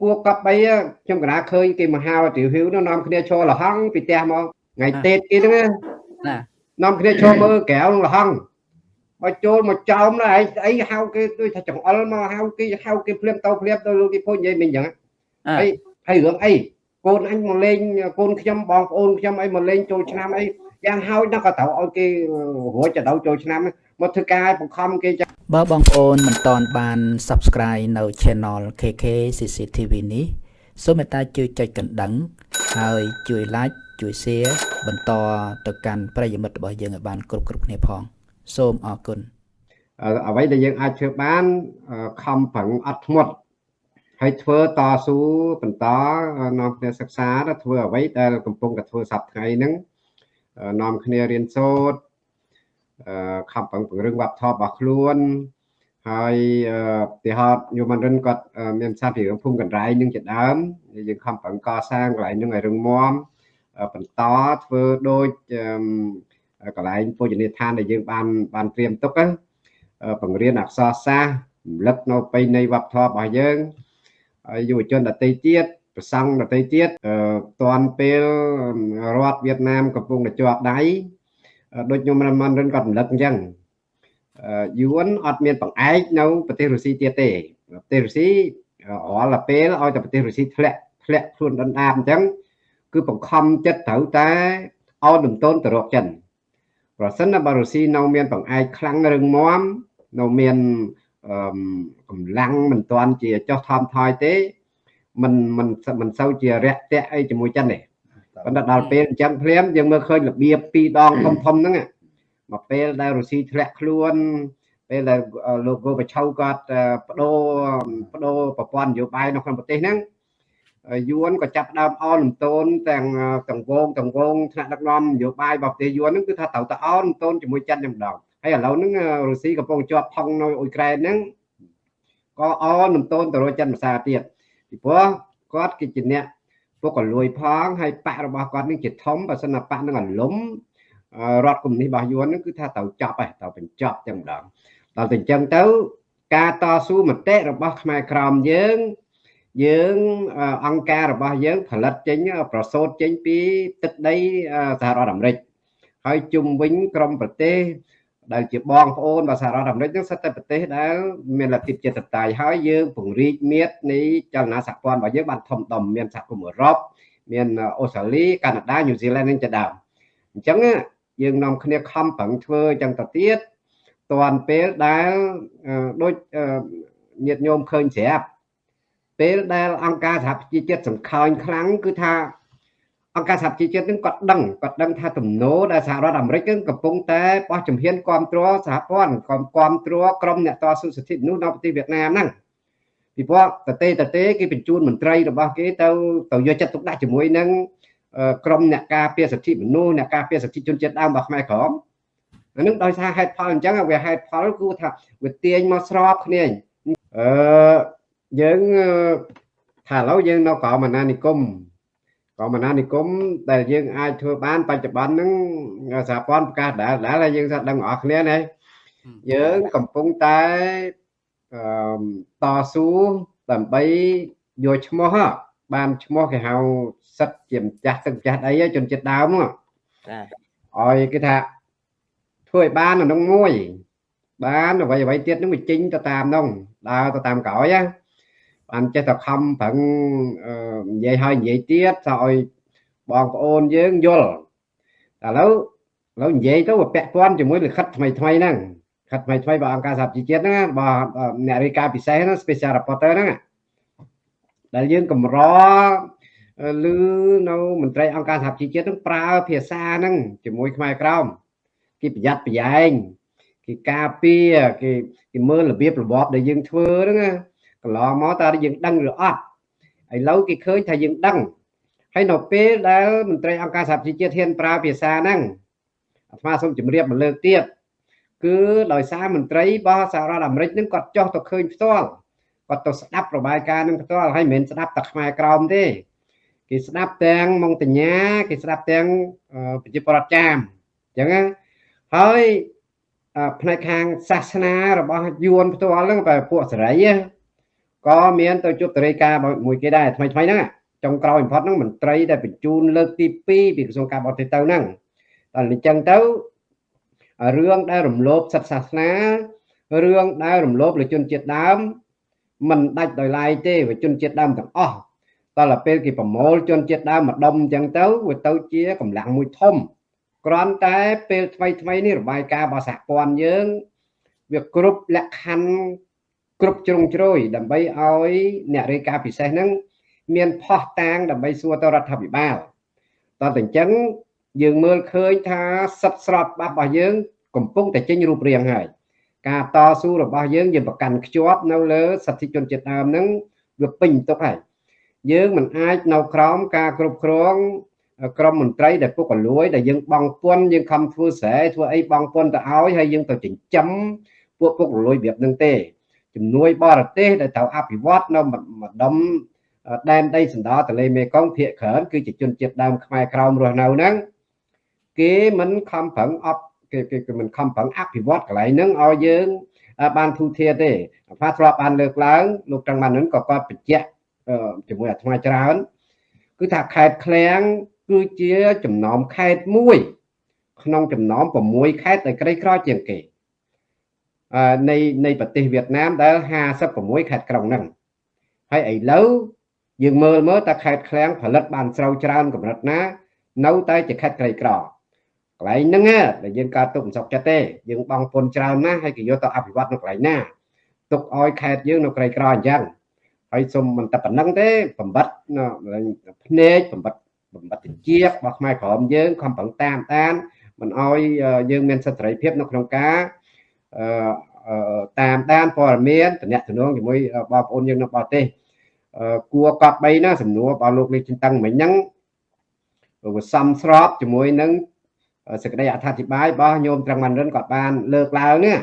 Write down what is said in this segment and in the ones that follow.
គួកប់អីខ្ញុំកណាឃើញគេមហាវិទ្យាល័យនោះនាំគ្នាឈរលហង់ពីផ្ទះមកថ្ងៃតេតគេហ្នឹងណានាំគ្នាឈរមើលក្រៅលហង់បើចូលមកចោមណាឯងអីហៅគេដូចថាចង្អុលមកហៅគេហៅគេភ្លាមទៅភ្លាមទៅលោកគេពុញនិយាយមិនអញ្ចឹងហើយហើយរឿងអីកូនអញមកលេងកូនខ្ញុំបងប្អូនខ្ញុំអីមកលេងចូលឆ្នាំអីយ៉ាងហើយដល់ក៏ត្រូវឲ្យគេរួចទៅដល់ចូលឆ្នាំ មកធ្វើការបង្ខំគេចាបើបងប្អូនមិនតន់បាន Subscribe នៅ Channel KK CCTV នេះសូមមេត្តាជួយចុចកណ្ដឹង ហើយជួយ Like ជួយ Share បន្តទៅកាន់ប្រិយមិត្តរបស់យើងឲ្យបានគ្រប់គ្រប់គ្នាផង សូមអរគុណអ្វីដែលយើងអាចធ្វើបានខំប្រឹងអត់ធ្មត់ហើយធ្វើតស៊ូបន្តនាំគ្នាសិក្សាទៅធ្វើអ្វីដែលកំពុងតែធ្វើសប្តាហ៍ថ្ងៃហ្នឹងនាំគ្នារៀនសូត្រ ខំប្រឹងពង្រឹងវប្បធម៌របស់ខ្លួនហើយទីហោតយមរិនគាត់មានសាស្ត្រពីរឿងភូមិកណ្រៃនឹងជាដើមយើងខំប្រឹងកសាងកន្លែងនឹងឲ្យរឹងមាំបន្តធ្វើដូចកន្លែងពុជនីយដ្ឋានដែលយើងបានបានត្រៀមទុកបង្រៀនអក្សរសាស្ត្ររំលឹកនៅពេញនៃវប្បធម៌របស់យើងហើយយុវជនដទៃទៀតប្រសង់ដទៃទៀតតាន់ពេលរដ្ឋវៀតណាមកំពុងតែជាប់ដៃ ដូចខ្ញុំរមនរិនគាត់រំលឹកអញ្ចឹងយួនអត់មានបង្អែកនៅប្រទេសរុស្ស៊ីទៀតទេប្រទេសរុស្ស៊ីរាល់តែពេលឲ្យតែប្រទេសរុស្ស៊ីធ្លាក់ធ្លាក់ខ្លួនដណ្ដាបអញ្ចឹងគឺបង្ខំចិត្តត្រូវតែអោនដំតូនទៅរកចិនប្រសិនបើរុស្ស៊ីនៅមានបង្អែកខ្លាំងរឹងមាំនៅមានកម្លាំងមិនទាន់ជាចោះថមថយទេមិនមិនមិនសូវជារយៈតៈអីជាមួយចិនទេ ប៉ុន្តែដល់ពេលអញ្ចឹងភ្លាមយើងមើលឃើញរបៀបពីរដងធំធំហ្នឹងមកពេលដែលរុស្ស៊ីធ្លាក់ខ្លួនពេលដែលលោកកូបឆៅគាត់បដូរបដូរប្រព័ន្ធនយោបាយនៅក្នុងប្រទេសហ្នឹងយួនក៏ចាប់ដើមអនលំតូនទាំងទាំងវងទាំងវងថ្នាក់ដឹកនាំនយោបាយរបស់ប្រទេសយួនហ្នឹងគឺថាត្រូវតែអនលំតូនជាមួយចិនតែម្ដងហើយឥឡូវហ្នឹងរុស្ស៊ីកំពុងជាប់ផុងនៅអ៊ុយក្រែនហ្នឹងក៏អនលំតូនទៅរកចិនភាសាទៀតពីព្រោះគាត់គឺជាអ្នក ពុកកលួយផងហើយបករបស់គាត់នេះជាធំបើសិនណាបកនឹងអលំរដ្ឋកុម្មុយនីសរបស់យួនហ្នឹងគឺថាត្រូវចាប់ហើយត្រូវបញ្ចប់ចឹងម្ដងដល់តែអញ្ចឹងទៅការតស៊ូមតិរបស់ខ្មែរក្រមយើងយើងអង្គការរបស់យើងផលិតចេញប្រសូតចេញពីទឹកដីសហរដ្ឋអាមេរិកហើយជុំវិញក្រមប្រទេស ដែលជាបងប្អូនរបស់សហរដ្ឋអាមេរិកនឹងសិតតែប្រទេសដែលមានលទ្ធិជាតិតៃហើយយើងពង្រីកមាត្រនៃចលនាសហព័ន្ធរបស់យើងបានធំដុំមានសហគមន៍អឺរ៉ុបមានអូស្ត្រាលីកាណាដាញូហ្សេឡង់នឹងជាដើមអញ្ចឹងយើងនាំគ្នាខំប្រឹងធ្វើអញ្ចឹងទៅទៀតតាន់ពេលដែលដូចញាតិញោមឃើញស្រាប់ពេលដែលអង្គការសហប្រជាជាតិសង្ខេញខ្លាំងគឺថា អង្គការសហជីវជាតិនឹងគាត់ដឹងគាត់ដឹងថាទំនោរដែលសហរដ្ឋអាមេរិកនឹងកំពុងតែបោះជំហានគ្រប់គ្រងសហព័ន្ធគ្រប់គ្រប់គ្រងក្រុមអ្នកតស៊ូសិទ្ធិមនុស្សនៅប្រទេសវៀតណាមហ្នឹងពីព្រោះតទេតទេគេបញ្ជូនមន្ត្រីរបស់គេទៅទៅយកចិត្តទុកដាក់ជាមួយនឹងក្រុមអ្នកការពារសិទ្ធិមនុស្សអ្នកការពារសិទ្ធិជនជាតិដើមរបស់ខ្មែរក្រមអានឹងដោយសារហេតុផលអញ្ចឹងវាហេតុផលគឺថាវាទាញមកស្របគ្នាអឺយើងថាឥឡូវយើងនៅក្រមអាណានិគម ក៏មណានិគមដែលយើងអាចធ្វើបានបច្ចុប្បន្នហ្នឹងសហព័ន្ធប្រកាសដែលដែលហើយយើងថាដឹងអស់គ្នាណាយើងកំពុងតែអឺតស៊ូដើម្បីយកឈ្មោះបានឈ្មោះគេហៅសិតជាម្ចាស់ទឹកម្ចាស់អីជនជាតិដើមហ្នឹងចាឲ្យគេថាធ្វើឲ្យបានក្នុងមួយបានអ្វីអ្វីទៀតនឹងវាចេញទៅតាមនោះដើរទៅតាមក្រោយណា បានចេះតែខំប្រឹងនិយាយហើយនិយាយទៀតទៅឲ្យបងប្អូនយើងយល់ឥឡូវឥឡូវនិយាយទៅវាពាក់ព័ន្ធជាមួយលិខិតថ្មីថ្មីហ្នឹងខិតថ្មីថ្មីរបស់អង្គការសហជីវជាតិហ្នឹងរបស់អ្នករាយការណ៍ពិសេសហ្នឹង special reporter ហ្នឹងដែលយើងកម្រឮនៅមន្ត្រីអង្គការសហជីវជាតិហ្នឹងប្រើភាសាហ្នឹងជាមួយខ្មែរក្រមគេប្រយ័ត្នប្រយែងគេការពារគេគេមើលរបៀបរបបដែលយើងធ្វើហ្នឹង កន្លងមកតើយើងដឹងឬអត់ឥឡូវគេឃើញថាយើងដឹងហើយនៅពេលដែលមន្ត្រីអង្គការសហប្រជាជាតិហ៊ានប្រើភាសាហ្នឹងអាត្មាសូមជម្រាបមកលើកទៀតគឺដោយសារមន្ត្រីរបស់សហរដ្ឋអាមេរិកហ្នឹងគាត់ចោះទៅឃើញផ្ទាល់គាត់ទៅស្ដាប់របាយការណ៍នឹងផ្ទាល់ហើយមិនមែនស្ដាប់តែខ្មែរក្រមទេគេស្ដាប់ទាំងម៉ុងតញ្ញាគេស្ដាប់ទាំងប្រជាប្រដ្ឋចាមអញ្ចឹងហើយផ្នែកខាងសាសនារបស់យួនផ្ទាល់ហ្នឹងបែបពួកសេរី ក៏មានទៅជួបតរិកាមួយគេដែរថ្មីថ្មីហ្នឹងចុងក្រោយបំផុតហ្នឹងមន្ត្រីដែលបញ្ជូនលើកទី2ពីក្រសួងការបរទេសទៅហ្នឹងតែអញ្ចឹងទៅរឿងដែលរំលោភសិទ្ធិសាសនារឿងដែលរំលោភលើជនជាតិដើមមិនដាច់ដោយឡែកទេវាជនជាតិដើមទាំងអស់តើពេលគេប្រមូលជនជាតិដើមមកដុំអញ្ចឹងទៅវាទៅជាកម្លាំងមួយធំគ្រាន់តែពេលថ្មីថ្មីនេះរបាយការណ៍របស់សហព័ន្ធយើងវាគ្រប់លក្ខខណ្ឌ គ្រប់ជ្រុងជ្រោយដើម្បីឲ្យអ្នករាយការណ៍ពិសេសហ្នឹងមានផោះតាងដើម្បីសួរទៅរដ្ឋាភិបាលតើតែអញ្ចឹងយើងមើលឃើញថាសិទ្ធិស្របច្បាប់របស់យើង កំពុងតែចេញរូបរាងហើយការតស៊ូរបស់យើងយើងប្រកាន់ខ្ជាប់នៅលើសិទ្ធិជនជាតិដើមហ្នឹងវាពេញទុកហើយយើងមិនអាចនៅក្រោមការគ្រប់គ្រងក្រមមន្ត្រីដែលពុករលួយដែលយើងបងពុនយើងខំធ្វើស្រែធ្វើអីបងពុនទៅឲ្យហើយយើងទៅចិញ្ចឹមពួកពុករលួយរបៀបហ្នឹងទេ ជំនួយបរទេសដែលត្រូវអភិវឌ្ឍនៅម្ដុំដែនដីសណ្ដោទន្លេមេគង្គភាគច្រើនគឺជាជនជាតិដើមខ្មែរក្រោមរស់នៅហ្នឹងគេមិនខំប្រឹងអប់គេគេមិនខំប្រឹងអភិវឌ្ឍកន្លែងហ្នឹងឲ្យយើងបានធូរធារទេផាធ្លាប់បានលើកឡើងលោកត្រង់បានហ្នឹងក៏គាត់បញ្ជាក់ជាមួយអាត្មាច្រើនគឺថាខេត្តឃ្លាំងគឺជាចំណោមខេត្តមួយ ក្នុងចំណោម6ខេត្តដែលក្រីក្រជាងគេ នៃនៃប្រទេសវៀតណាមដែល56ខេត្តក្រុងហ្នឹងហើយឥឡូវយើងមើលមើលតើខេត្តឃ្លាំងផលិតបានស្រូវច្រើនកម្រិតណា នៅតែជាខេត្តក្រីក្រកន្លែងហ្នឹងដែលយើងកើតទុកមិនសុខចិត្តទេយើងបងពុនច្រើនណាស់ហើយគេយកទៅអភិវឌ្ឍនៅកន្លែងណាទុកឲ្យខេត្តយើងនៅក្រីក្រអញ្ចឹងហើយសូមមិនតែប៉ុណ្្នឹងទេបំបត្តិភ្នែកបំបត្តិបំបត្តិជារបស់ខ្មែរក្រមយើងខំប្រឹងតាមដានមិនឲ្យយើងមានសិទ្ធិសេរីភាពនៅក្នុងការ តាមដានព័ត៌មានតំណែងជាមួយបងប្អូនយើងនៅបរទេសគួរកត់3ណាសំណួររបស់លោកលេខចិនតឹងមិញហ្នឹងវាសំស្របជាមួយនឹងសេចក្តីអត្ថាធិប្បាយរបស់ញោមត្រង់ម៉ាន់រិនគាត់បានលើកឡើងនេះ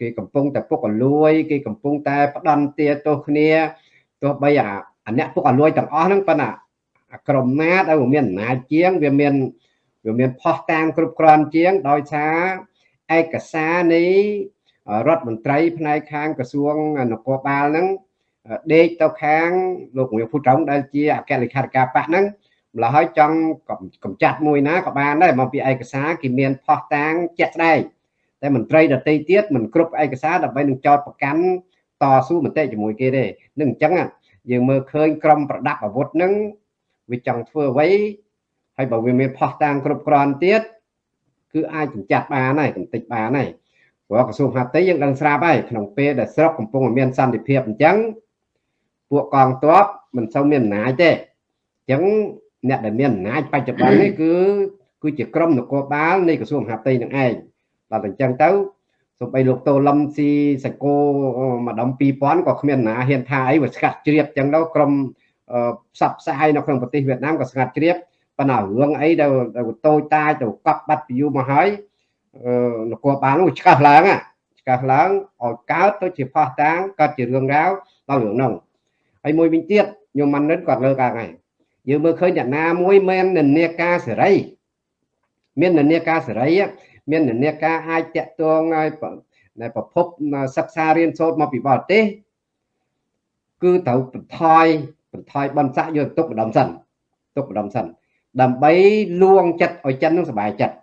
គេកំពុងតែពុកអលួយគេកំពុងតែផ្ដន់ទាទោសគ្នាទោះបីអាអ្នកពុកអលួយទាំងអស់ហ្នឹងប៉ុន្តែក្រុមណាដែលវាមានអំណាចជាងវាមានវាមានផោះតាងគ្រប់គ្រាន់ជាងដោយសារ ឯកសារនៃរដ្ឋមន្ត្រីផ្នែកខាងក្រសួងនគរបាលហ្នឹងដេកទៅខាងលោកងៀវភូត្រង់ដែលជាអគ្គលេខាធិការបកហ្នឹងម្ល៉េះហើយចង់កំចាត់មួយណាក៏បានដែរមកពីឯកសារគេមានផោះតាងជាក់ស្ដែងតែមន្ត្រីដតីទៀតមិនគ្រប់ឯកសារដើម្បីនឹងចោតប្រកាន់តស៊ូមតិជាមួយគេទេនឹងអញ្ចឹងយើងមើលឃើញក្រុមប្រដាប់អាវុធហ្នឹងវាចង់ធ្វើអ្វីហើយបើវាមានផោះតាងគ្រប់គ្រាន់ទៀត គឺអាចកម្ចាត់បានហើយកំតិចបានហើយព្រោះក្រសួងហាត់តីយើងដឹងស្រាប់ហើយក្នុងពេលដែលស្រុកកំពុងមានសន្តិភាពអញ្ចឹងពួកកងទ័ពមិនសូវមានអំណាចទេអញ្ចឹងអ្នកដែលមានអំណាចបច្ចុប្បន្ននេះគឺគឺជាក្រមនគរបាលនៃក្រសួងមហាផ្ទៃនឹងឯងដល់តែអញ្ចឹងទៅសូម្បីលោកតូលឹមស៊ីសកោម្ដុំ2000ក៏គ្មានណាហ៊ានថាអីវាស្កាត់ជ្រាបអញ្ចឹងទៅក្រមផ្សព្វផ្សាយនៅក្នុងប្រទេសវៀតណាមក៏ស្ងាត់ជ្រាប ប៉ុន្តែរឿងអីដែលតូចតាចទៅកប់បាត់ពីយូរមកហើយនគរបាលនោះឆ្កាស់ឡើងឆ្កាស់ឡើងឲ្យកើតទៅជាផោះតាងកើតជារឿងរ៉ាវដល់រឿងនោះហើយមួយវិញទៀតញោមម៉ាន់និនគាត់លើកឡើងហើយយើងមើលឃើញអ្នកណាមួយមាននិន្នាការសេរី មាននិន្នាការសេរីមាននិន្នាការអាចតាក់ទងឲ្យនៅប្រភពសិក្សារៀនសូត្រមកពីបរទេសគឺត្រូវបន្ថយបន្ថយបន្សាក់យកទុកម្ដុំសិនទុកម្ដុំសិន ដើម្បីលួងចិត្តឲ្យចិននឹងសុបាយចិត្ត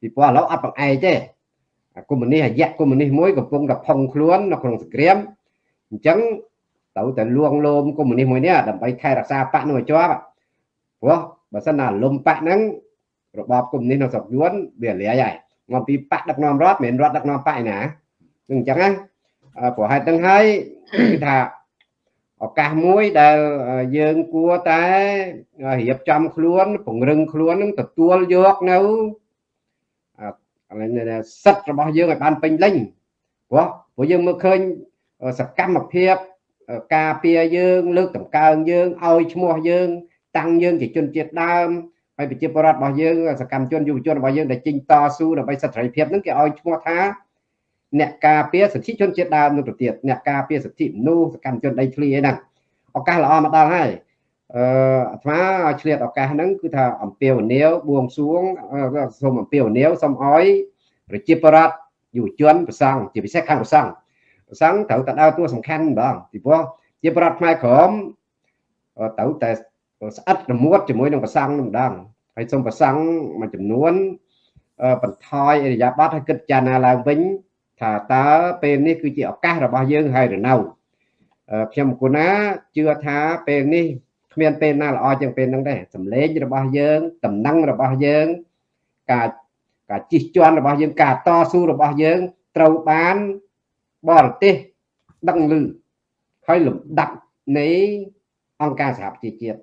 ពីព្រោះឥឡូវអត់បង្អែកទេកុម្មុយនីសអាយៈកុម្មុយនីសមួយកំពុងតែផុងខ្លួននៅក្នុងសង្គ្រាមអញ្ចឹងត្រូវតែលួងលោមកុម្មុយនីសមួយនេះដើម្បីថែរក្សាបកនោះឲ្យជាប់ព្រោះបើសិនណាលំបកហ្នឹងរបបកុម្មុយនីសនៅស្រុកយួនវាលាយហើយមកពីបកដឹកនាំរដ្ឋមិនមែនរដ្ឋដឹកនាំបកឯណាអញ្ចឹងណាព្រោះហេតុហ្នឹងហើយគឺថា ឱកាសមួយដែលយើងគួរតែរៀបចំខ្លួនពង្រឹងខ្លួននឹងទទួលយកនៅសិទ្ធិរបស់យើងឲ្យបានពេញលេញព្រោះព្រោះយើងមើលឃើញសកម្មភាពការពារយើងលើកតម្កើងយើងឲ្យឈ្មោះយើង តាំងយើងជាជនជាតិដើមហើយប្រជាពលរដ្ឋរបស់យើងសកម្មជនយុវជនរបស់យើងដែលចេញតស៊ូដើម្បីសិទ្ធិសេរីភាពហ្នឹងគេឲ្យឈ្មោះថា អ្នកការពារសិទ្ធិជនជាតិដើមនៅប្រទេសអ្នកការពារសិទ្ធិមនុស្សសកម្មជនដីធ្លីអីហ្នឹងឱកាសល្អមកដល់ហើយអឺអាត្មាឆ្លៀតឱកាសហ្នឹងគឺថាអំពាវនាវបួងសួងសូមអំពាវនាវសូមអោយប្រជាពលរដ្ឋយុវជនប្រសង់ជាពិសេសខាងប្រសង់ប្រសង់ត្រូវតែដើរតួសំខាន់ម្ដងពីព្រោះជាប្រដ្ឋខ្មែរក្រមទៅតែស្អិតរមួតជាមួយនឹងប្រសង់នឹងម្ដងហើយសូមប្រសង់មួយចំនួនបន្ថយអរិយាប័ត្រឲ្យគិតចារណាឡើងវិញ ថាតើពេលនេះគឺជាឱកាសរបស់យើងហើយឬនៅខ្ញុំគុណាជឿថាពេលនេះគ្មានពេលណាល្អជាងពេលហ្នឹងទេសម្លេងរបស់យើងតំណែងរបស់យើងការការជិះជាន់របស់យើងការតស៊ូរបស់យើងត្រូវបានបរទេសដឹងឮហើយលំដាប់នៃអង្គការសហប្រជាជាតិ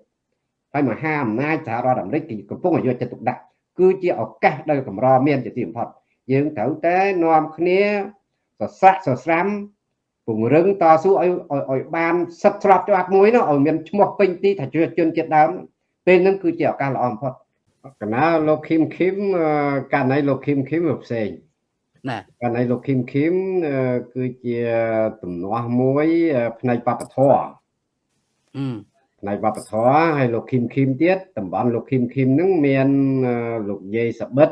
ហើយមហាអំណាចសហរដ្ឋអាមេរិកគឺកំពុងយកចិត្តទុកដាក់គឺជាឱកាសដែលកម្រមានជាទីបំផុត យើងត្រូវតែនាំគ្នាសស្រាក់សស្រាំពង្រឹងតស៊ូឲ្យឲ្យបានសិទ្ធស្របច្បាប់មួយនោះឲ្យមានឈ្មោះពេញទីថាជាជនជាតិដើមពេលហ្នឹងគឺជាឱកាសល្អបំផុតកណាលោកឃីមឃីមករណីលោកឃីមឃីមវាផ្សេងណាករណីលោកឃីមឃីមគឺជាទំនាស់មួយផ្នែកបព្វធម៌អឺផ្នែកវប្បធម៌ហើយលោកឃីមឃីមទៀតតំបន់លោកឃីមឃីមហ្នឹងមានលោកយាយសបិត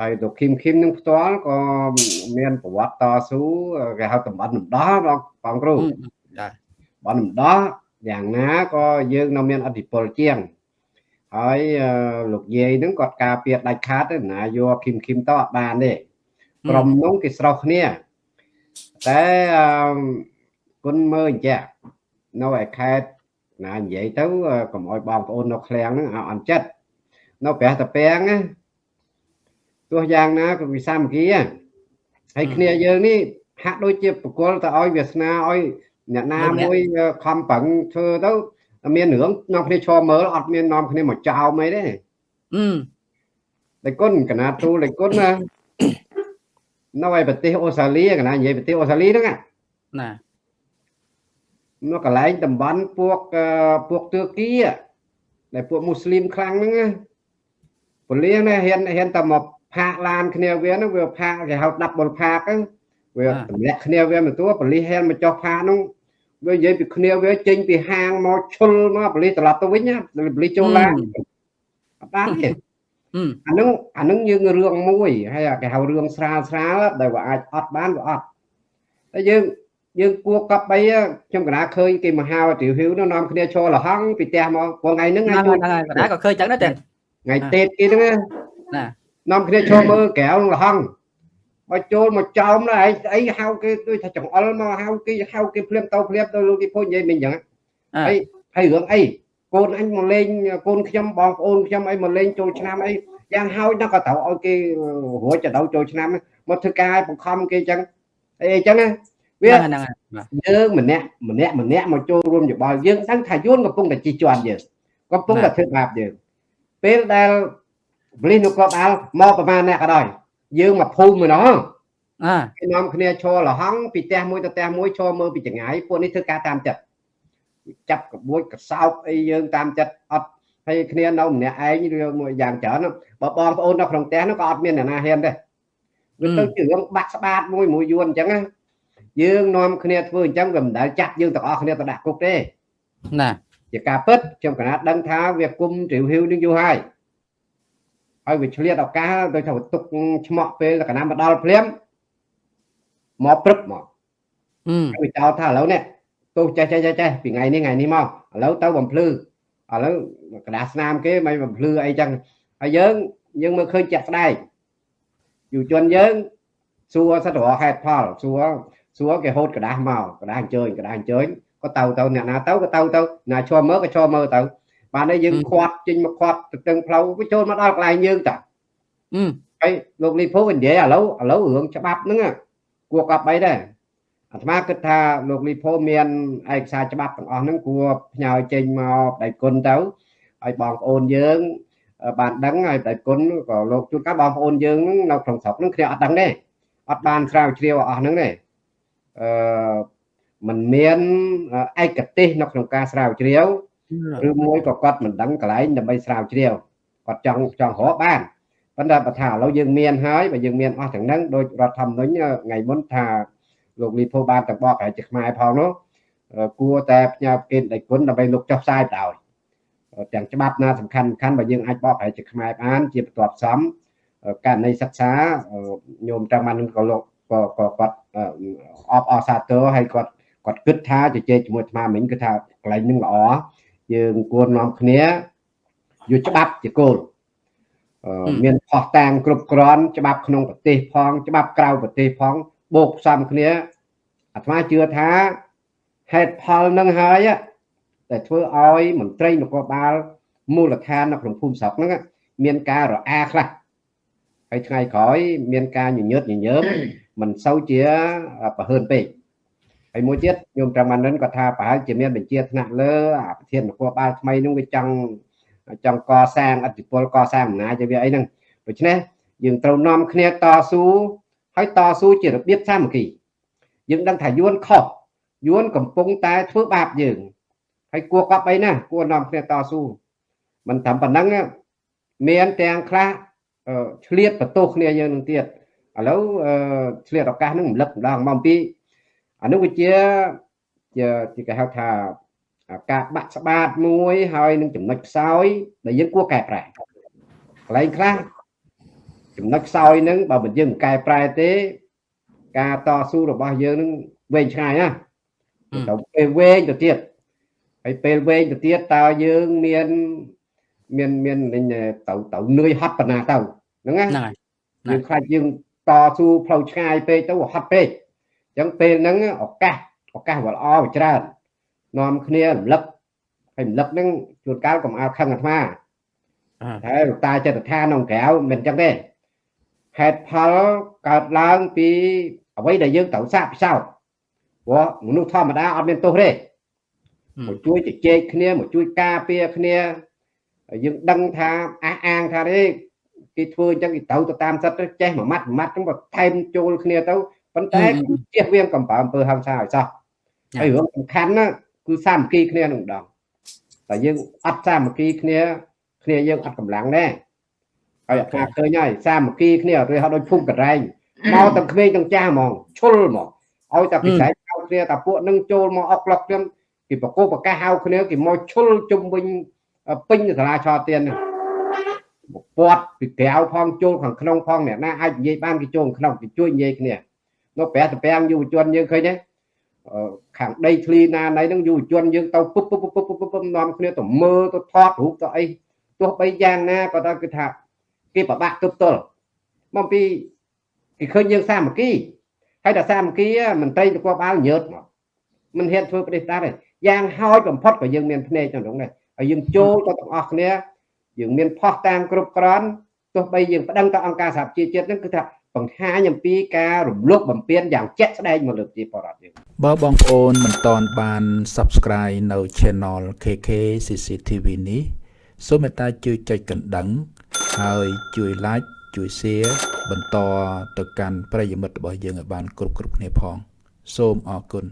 ហើយលោកឃីមឃីមនឹងផ្ទាល់ក៏មានប្រវត្តិតស៊ូគេហៅតំបន់នំដោះបងបងគ្រូចាតំបន់នំដោះយ៉ាងណាក៏យើងនៅមានអធិពលជាងហើយលោកយាយហ្នឹងគាត់ការពារដាច់ខាតទៅណាយកឃីមឃីមទៅអត់បានទេក្រុមនោះគេស្រោះគ្នាតែគុណមើលអញ្ចឹងនៅឯខេត្តណានិយាយទៅកុំអោយបងប្អូននៅឃ្លាំងហ្នឹងអត់ចិត្តនៅប្រះតាពាំងណា ទោះយ៉ាងណាក៏វិសាមគ្គីហើយគ្នាយើងនេះហាក់ដូចជាបកលទៅឲ្យវាសនាឲ្យអ្នកណាមួយខំប្រឹងធ្វើទៅមានរឿងនាំគ្នាឈរមើលអត់មាននាំគ្នាមកចោមអីទេអឺតែគុណកណាទូលេគុណណានៅឯប្រទេសអូស្ត្រាលីកណានិយាយប្រទេសអូស្ត្រាលីហ្នឹងណានៅកន្លែងតំបន់ពួកពួកទឿគីដែលពួកមូស្លីមខ្លាំងហ្នឹងពលាណាហ៊ានហ៊ានតែមក ផាកឡានគ្នាវាហ្នឹងវាផាកគេហៅដាប់បុលផាកហ្នឹងវាទម្លាក់គ្នាវាមកតួប៉លីសហ៊ានមកចុះផាកហ្នឹងវានិយាយពីគ្នាវាចេញពីហាងមកឈុលមកប៉លីសត្រឡប់ទៅវិញណាប៉លីសចូលឡានអត់បានទេអានឹងអានឹងយើងរឿងមួយហើយគេហៅរឿងស្រាលស្រាលដែលវាអាចអត់បានវាអត់តែយើងយើងគួរកប់បីខ្ញុំកណាឃើញគេមហាវិទ្យាល័យនោះនាំគ្នាឈរលហងពីផ្ទះមកព្រោះថ្ងៃហ្នឹងថ្ងៃហ្នឹងហើយកណាក៏ឃើញចឹងដែរតែថ្ងៃទេតគេហ្នឹងណា នាំគ្នាឈរមើលក្រៅលហងបើចូលមកចោមណាឯងអីហៅគេដូចថាចង្អុលមកហៅគេហៅគេភ្លាមទៅភ្លាមទៅលោកទីពុជនិយាយមិញចឹងហើយហើយរឿងអីកូនអញមកលេងកូនខ្ញុំបងប្អូនខ្ញុំអីមកលេងចូលឆ្នាំអីយ៉ាងហើយដល់ក៏ត្រូវឲ្យគេរួចទៅដល់ចូលឆ្នាំមកធ្វើការឲ្យបង្ខំគេចឹងអីអញ្ចឹងណាវាហ្នឹងយើងម្នាក់ម្នាក់ម្នាក់មកចូលរួមយោបល់យើងដឹងថាយួនកំពុងតែជិះជាន់យើងកំពុងតែធ្វើបាបយើងពេលដែល បលិសនគរបាលមកប្រមាណអ្នកក៏ដោយយើងមកភូមិម្ដងអើគេនាំគ្នាឈរលហងពីផ្ទះមួយទៅផ្ទះមួយឈរមើលពីចង្អាយពួកនេះធ្វើការតាមចិត្តចាប់ក្បួចកសោបអីយើងតាមចិត្តអត់ហើយគ្នានៅម្នាក់ឯងឬមួយយ៉ាងច្រើនបើបងប្អូននៅក្នុងផ្ទះនោះក៏អត់មានអ្នកណាហ៊ានដែរវាទៅជារឿងបាក់ស្បាតមួយមួយយួនអញ្ចឹងណាយើងនាំគ្នាធ្វើអញ្ចឹងវាមិនដែលចាត់យើងទាំងអស់គ្នាទៅដាក់គុកទេណាជាការពិតខ្ញុំកណាត់ដឹងថាវាគុំទ្រាវហ៊ីវនឹងយូរហើយ ហើយវាឆ្លៀតឱកាសដោយថាទុកឆ្មក់ពេលកណាមកដល់ភ្លាមមកព្រឹបមកអឺវាចោលថាឥឡូវនេះទោះចេះចេះចេះពីថ្ងៃនេះថ្ងៃនេះមកឥឡូវទៅបំភ្លឺឥឡូវกระดาษស្នាមគេមិនបំភ្លឺអីចឹងហើយយើងយើងមើលឃើញជាក់ស្ដែងយុវជនយើងសួរសិតរកហេតុផលសួរសួរគេហូតกระดาษមកกระดาษអញ្ជើញกระดาษអញ្ជើញក៏ទៅទៅអ្នកណាទៅក៏ទៅទៅណាឈរមើលក៏ឈរមើលទៅ បានតែយើងខាត់ចេញមកខាត់ទៅទឹងផ្លូវវាចូលមកដល់កន្លែងយើងតាអឺហើយលោកលីភូនិយាយឥឡូវឥឡូវរឿងច្បាប់ហ្នឹងគួរកប់អីដែរអាត្មាគិតថាលោកលីភូមានឯកសារច្បាប់ទាំងអស់ហ្នឹងគួរផ្ញើចេញមកដៃគុណទៅឲ្យបងប្អូនយើងបានដឹងហើយដៃគុណក៏លោកជួនកាលបងប្អូនយើងនៅក្នុងស្រុកហ្នឹងគ្នាអត់ដឹងទេអត់បានស្រាវជ្រាវអស់ហ្នឹងទេអឺมันមានឯកទេសនៅក្នុងការស្រាវជ្រាវ ឬមួយក៏គាត់មិនដឹងកន្លែងដើម្បីស្រាវជ្រាវគាត់ចង់ចង់រកបានប៉ុន្តែបើថាឥឡូវយើងមានហើយបើយើងមានអស់ទាំងហ្នឹងដោយរដ្ឋធម្មនុញ្ញថ្ងៃមុនថាលោកលីភូបានទាំងបកប្រហែលជាខ្មែរផងនោះគួរតែផ្ញើគេដៃគុណដើម្បីលោកចុះផ្សាយទៅឲ្យទាំងច្បាប់ណាសំខាន់សំខាន់បើយើងអាចបកប្រហែលជាខ្មែរបានជាបន្ទាប់សំករណីសិក្សាញោមតាមបានក៏លោកក៏គាត់អបអសាទរហើយគាត់គាត់គាត់គិតថាជជែកជាមួយអាត្មាមិញគឺថាកន្លែងនឹងល្អ យើងគួរនាំគ្នាយកច្បាប់ជាគោលមានផោះតាងគ្រប់គ្រាន់ច្បាប់ក្នុងប្រទេសផង ច្បាប់ក្រៅប្រទេសផងបូកផ្សំគ្នាអាត្មាជឿថាហេតុផលនឹងហើយតែធ្វើឲ្យមន្ត្រីនគរបាលមូលដ្ឋាននៅក្នុងភូមិស្រុកហ្នឹងមានការរអាខ្លះហើយថ្ងៃក្រោយមានការញញើតញញើមមិនសូវជាប្រហើនពេក ហើយមួយទៀតញោមត្រមានិនគាត់ថាប្រហែលជាមានបញ្ជាថ្នាក់លើអាប្រធាននគរបាលថ្មីនោះវាចង់ចង់កសាងអធិពលកសាងអំណាចឲ្យវាអីហ្នឹងដូច្នេះយើងត្រូវនាំគ្នាតស៊ូហើយតស៊ូជារបៀបសាមគ្គីយើងដឹងថាយួនខុសយួនកំពុងតែធ្វើបាបយើងហើយគួរកប់អីណាគួរនាំគ្នាតស៊ូមិនត្រឹមប៉ុណ្ណឹងមានទាំងខ្លះឆ្លៀតបន្ទោសគ្នាយើងនឹងទៀតឥឡូវឆ្លៀតឱកាសនឹងរំលឹកម្ដងមកអំពី អានោះវាជាជាគេហៅថាការបាក់ស្បាតមួយហើយនឹងចំណុចខ្សោយដែលយើងគួរកែប្រែកន្លែងខ្លះចំណុចខ្សោយហ្នឹងបើមិនយើងកែប្រែទេ ការតស៊ូរបស់យើងនឹងវែងឆ្ងាយណាទៅពេលវែងទៅទៀតហើយពេលវែងទៅទៀតតើយើងមានមានមានទៅទៅនឿយហត់ប៉ុណ្ណាទៅហ្នឹងណាយើងខ្លាចយើងតស៊ូផ្លូវឆ្ងាយពេកទៅហត់ពេកអញ្ចឹងពេលហ្នឹងឱកាសឱកាសវាល្អវាច្រើននាំគ្នារំលឹកហើយរំលឹកហ្នឹងជួនកាលកុំឲ្យខឹងអាត្មាតែតាចិត្តដ្ឋានក្នុងក្រៅមិនអញ្ចឹងទេហេតុផលកើតឡើងពីអ្វីដែលយើងត្រូវសាកពិសោធន៍ព្រោះមនុស្សធម្មតាអត់មានទោសទេមកជួយជជែកគ្នាមកជួយការពារគ្នាយើងដឹងថាអះអាងថាទេគេធ្វើអញ្ចឹងគេត្រូវទៅតាមសិទ្ធិចេះមួយម៉ាត់មួយម៉ាត់ហ្នឹងបើថែមចូលគ្នាទៅ ប៉ុន្តែជៀសវាងកំបើអំពើហិង្សាឲ្យសោះហើយរឿងសំខាន់ណាគឺសាមគ្គីគ្នានឹងម្ដងតែយើងអត់សាមគ្គីគ្នាគ្នាយើងអត់កម្លាំងដែរហើយអាឃើញហើយសាមគ្គីគ្នាឬហៅដូចភូមិករែងមកទាំងក្មេងទាំងចាស់ហ្មងឈុលហ្មងឲ្យតែពិសេសហៅគ្នាតែពួកនឹងចូលមកអុកឡុកខ្ញុំគេបកគោប្រកាសហៅគ្នាគេមកឈុលជុំវិញពេញសាលាឆោទៀនពាត់ពីក្រៅផងចូលខាងក្នុងផងអ្នកណាអាចនិយាយបានគេចូលក្នុងគេជួយនិយាយគ្នា នៅប្រាក់តពាំងយុវជនយើងឃើញទេខាងដីធ្លីណាណៃហ្នឹងយុវជនយើងទៅពុបពុបពុបពុបពុបនាំគ្នាទៅមើលទៅថតរូបទៅអីទោះបីយ៉ាងណាក៏ដល់គឺថាគេប្របាក់ទប់ទល់មកពីគេឃើញយើងសាមគ្គីហើយដល់សាមគ្គីមន្ត្រីនគរបាលញើតមកមិនហ៊ានធ្វើប្រទេសតាទេយ៉ាងហោចបំផុតក៏យើងមានភ្នែក trong នោះដែរហើយយើងចូលទៅទាំងអស់គ្នាយើងមានផោះតាមគ្រប់គ្រាន់ទោះបីយើងប្តឹងទៅអង្គការសហប្រជាជាតិហ្នឹងគឺថា បង្ហាញអំពីការរំលោភបំពានយ៉ាងជាក់ស្ដែងមកលើប្រជាពលរដ្ឋយើងបើបងប្អូនមិនទាន់បាន Subscribe នៅ Channel KK CCTV នេះសូមមេត្តាជួយចុចកណ្ដឹង ហើយជួយ Like ជួយ Share បន្តទៅកាន់ប្រិយមិត្តរបស់យើងឲ្យបាន គ្រប់គ្រប់គ្នាផង សូមអរគុណ